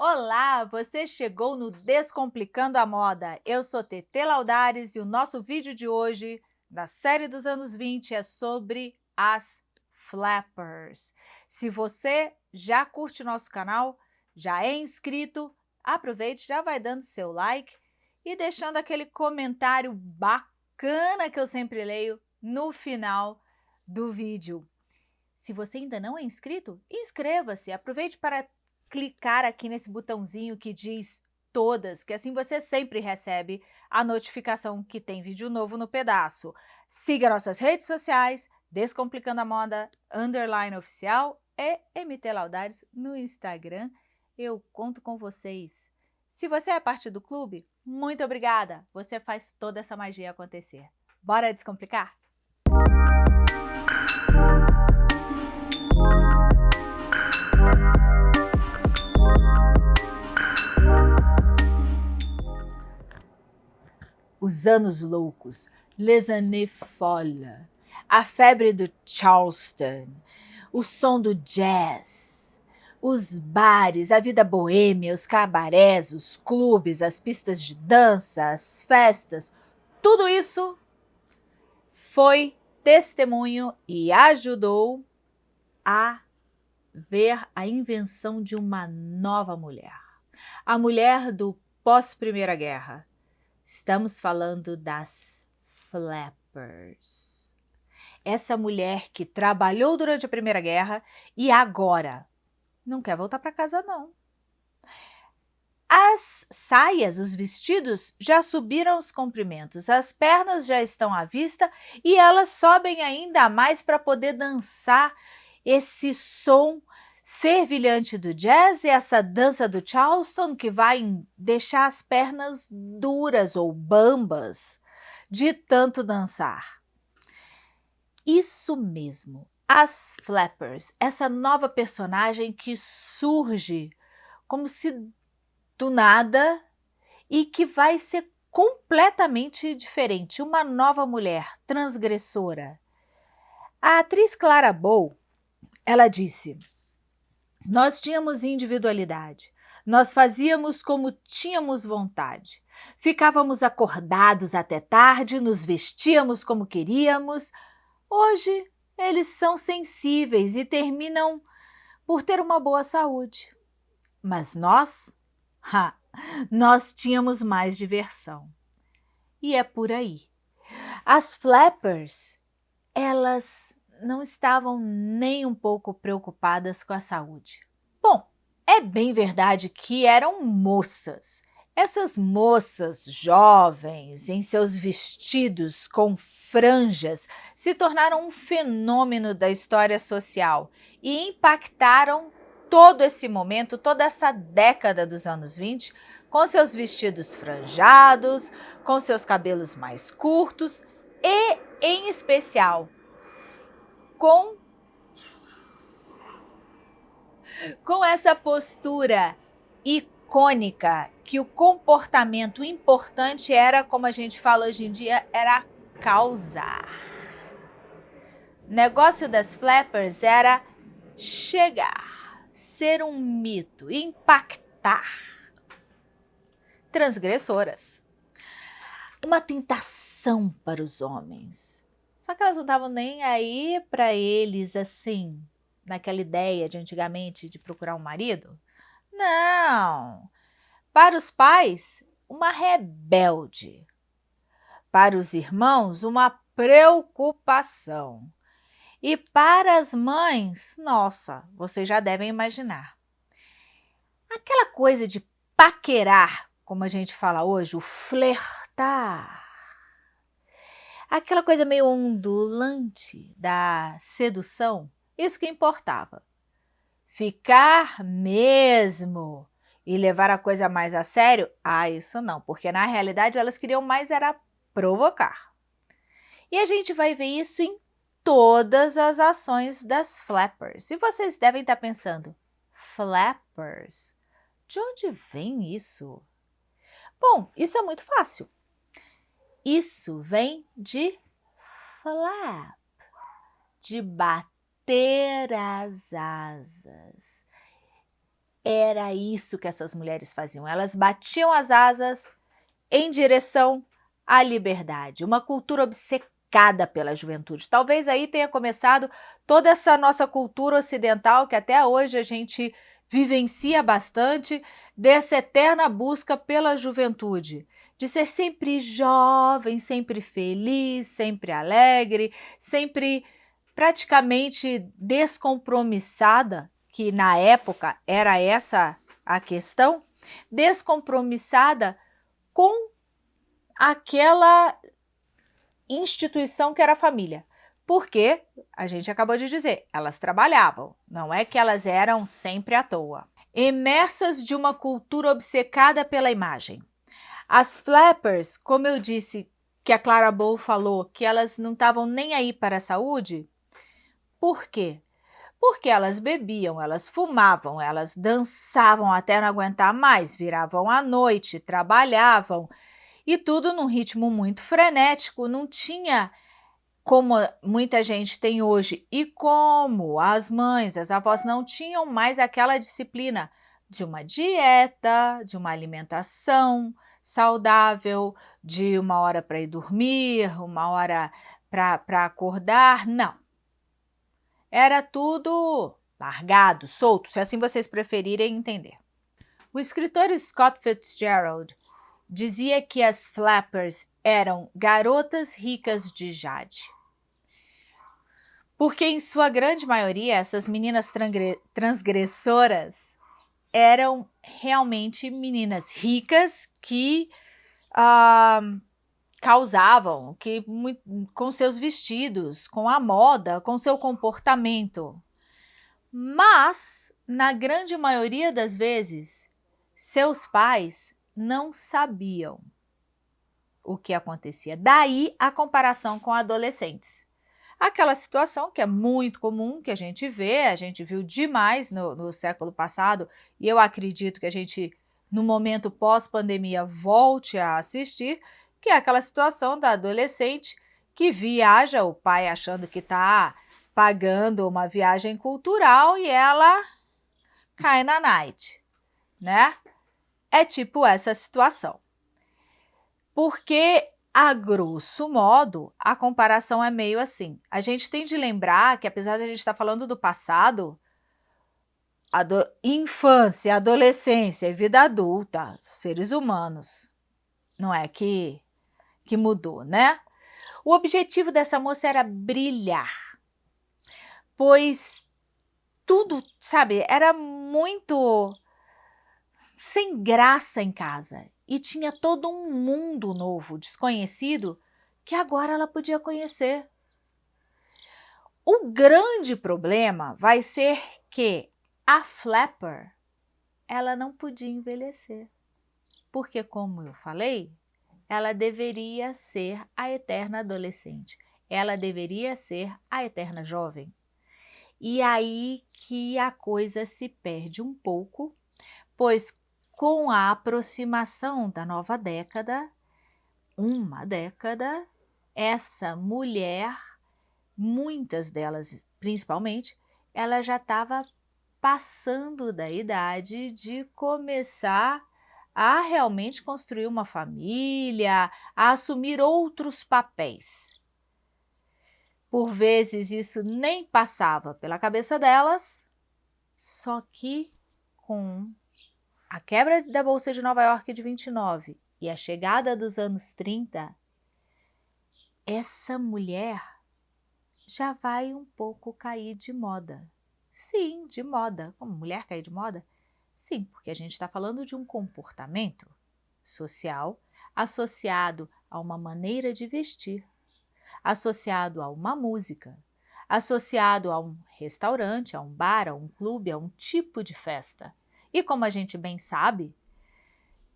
Olá, você chegou no Descomplicando a Moda. Eu sou Tete Laudares e o nosso vídeo de hoje, da série dos anos 20, é sobre as flappers. Se você já curte nosso canal, já é inscrito, aproveite, já vai dando seu like e deixando aquele comentário bacana que eu sempre leio no final do vídeo. Se você ainda não é inscrito, inscreva-se. Aproveite para clicar aqui nesse botãozinho que diz todas, que assim você sempre recebe a notificação que tem vídeo novo no pedaço. Siga nossas redes sociais, Descomplicando a Moda, underline oficial e MT Laudares no Instagram. Eu conto com vocês. Se você é parte do clube, muito obrigada! Você faz toda essa magia acontecer. Bora descomplicar? Os anos loucos, Les années folles, a febre do Charleston, o som do jazz, os bares, a vida boêmia, os cabarés, os clubes, as pistas de dança, as festas, tudo isso foi testemunho e ajudou a ver a invenção de uma nova mulher. A mulher do pós-Primeira Guerra, Estamos falando das flappers. Essa mulher que trabalhou durante a Primeira Guerra e agora não quer voltar para casa não. As saias, os vestidos, já subiram os comprimentos, as pernas já estão à vista e elas sobem ainda mais para poder dançar esse som fervilhante do jazz e essa dança do Charleston que vai deixar as pernas duras ou bambas de tanto dançar. Isso mesmo, as Flappers, essa nova personagem que surge como se do nada e que vai ser completamente diferente, uma nova mulher transgressora. A atriz Clara Bow, ela disse nós tínhamos individualidade. Nós fazíamos como tínhamos vontade. Ficávamos acordados até tarde, nos vestíamos como queríamos. Hoje, eles são sensíveis e terminam por ter uma boa saúde. Mas nós? Ha, nós tínhamos mais diversão. E é por aí. As flappers, elas não estavam nem um pouco preocupadas com a saúde. Bom, é bem verdade que eram moças. Essas moças jovens, em seus vestidos com franjas, se tornaram um fenômeno da história social e impactaram todo esse momento, toda essa década dos anos 20, com seus vestidos franjados, com seus cabelos mais curtos e, em especial, com, com essa postura icônica que o comportamento importante era, como a gente fala hoje em dia, era causar. O negócio das flappers era chegar, ser um mito, impactar. Transgressoras. Uma tentação para os homens só que elas não estavam nem aí para eles, assim, naquela ideia de antigamente de procurar um marido. Não! Para os pais, uma rebelde. Para os irmãos, uma preocupação. E para as mães, nossa, vocês já devem imaginar. Aquela coisa de paquerar, como a gente fala hoje, o flertar aquela coisa meio ondulante da sedução, isso que importava. Ficar mesmo e levar a coisa mais a sério, ah, isso não, porque na realidade elas queriam mais era provocar. E a gente vai ver isso em todas as ações das flappers. E vocês devem estar pensando, flappers? De onde vem isso? Bom, isso é muito fácil. Isso vem de flap, de bater as asas. era isso que essas mulheres faziam. Elas batiam as asas em direção à liberdade. Uma cultura obcecada pela juventude. Talvez aí tenha começado toda essa nossa cultura ocidental que até hoje a gente vivencia bastante dessa eterna busca pela juventude, de ser sempre jovem, sempre feliz, sempre alegre, sempre praticamente descompromissada, que na época era essa a questão, descompromissada com aquela instituição que era a família. Porque, a gente acabou de dizer, elas trabalhavam, não é que elas eram sempre à toa. Imersas de uma cultura obcecada pela imagem. As flappers, como eu disse, que a Clara Bow falou, que elas não estavam nem aí para a saúde, por quê? Porque elas bebiam, elas fumavam, elas dançavam até não aguentar mais, viravam à noite, trabalhavam, e tudo num ritmo muito frenético, não tinha como muita gente tem hoje e como as mães, as avós não tinham mais aquela disciplina de uma dieta, de uma alimentação saudável, de uma hora para ir dormir, uma hora para acordar, não. Era tudo largado, solto, se assim vocês preferirem entender. O escritor Scott Fitzgerald dizia que as flappers eram garotas ricas de jade porque em sua grande maioria essas meninas transgressoras eram realmente meninas ricas que uh, causavam, que com seus vestidos, com a moda, com seu comportamento. Mas, na grande maioria das vezes, seus pais não sabiam o que acontecia. Daí a comparação com adolescentes. Aquela situação que é muito comum, que a gente vê, a gente viu demais no, no século passado, e eu acredito que a gente, no momento pós-pandemia, volte a assistir, que é aquela situação da adolescente que viaja, o pai achando que está pagando uma viagem cultural e ela cai na night, né? É tipo essa situação. Porque a grosso modo, a comparação é meio assim. A gente tem de lembrar que, apesar de a gente estar tá falando do passado, ado infância, adolescência e vida adulta, seres humanos, não é que, que mudou, né? O objetivo dessa moça era brilhar, pois tudo, sabe, era muito sem graça em casa e tinha todo um mundo novo, desconhecido, que agora ela podia conhecer. O grande problema vai ser que a Flapper, ela não podia envelhecer. Porque, como eu falei, ela deveria ser a eterna adolescente. Ela deveria ser a eterna jovem. E aí que a coisa se perde um pouco, pois com a aproximação da nova década, uma década, essa mulher, muitas delas principalmente, ela já estava passando da idade de começar a realmente construir uma família, a assumir outros papéis. Por vezes isso nem passava pela cabeça delas, só que com a quebra da Bolsa de Nova York de 29 e a chegada dos anos 30, essa mulher já vai um pouco cair de moda. Sim, de moda. Como mulher cair de moda? Sim, porque a gente está falando de um comportamento social associado a uma maneira de vestir, associado a uma música, associado a um restaurante, a um bar, a um clube, a um tipo de festa. E como a gente bem sabe,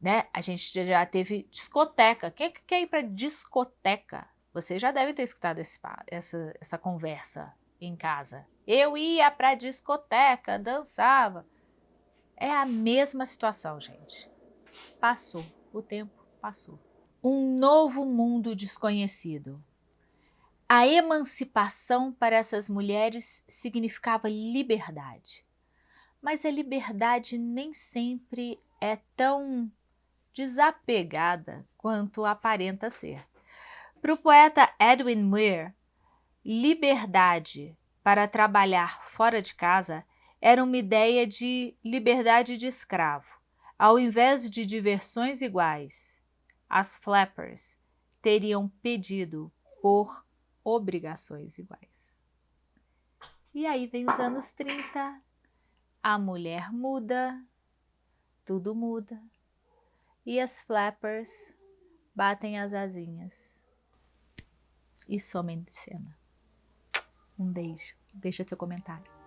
né, a gente já teve discoteca. Quem é que quer ir para discoteca? Você já deve ter escutado esse, essa, essa conversa em casa. Eu ia para discoteca, dançava. É a mesma situação, gente. Passou, o tempo passou. Um novo mundo desconhecido. A emancipação para essas mulheres significava liberdade Mas a liberdade nem sempre é tão desapegada quanto aparenta ser. Para o poeta Edwin Muir, liberdade para trabalhar fora de casa era uma ideia de liberdade de escravo. Ao invés de diversões iguais, as flappers teriam pedido por obrigações iguais. E aí vem os anos 30, a mulher muda, tudo muda, e as flappers batem as asinhas e somem de cena. Um beijo, deixa seu comentário.